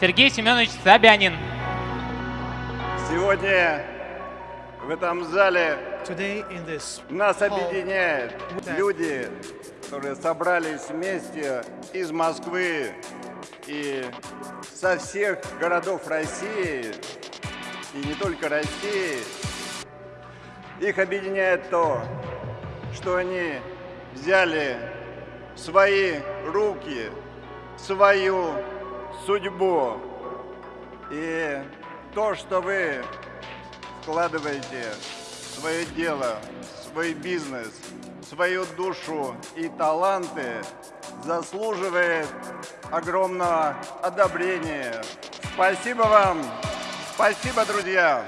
Сергей Семенович Собянин. Сегодня в этом зале нас объединяет люди, которые собрались вместе из Москвы и со всех городов России, и не только России. Их объединяет то, что они взяли в свои руки свою судьбу. И то, что вы вкладываете в свое дело, в свой бизнес, свою душу и таланты, заслуживает огромного одобрения. Спасибо вам! Спасибо, друзья!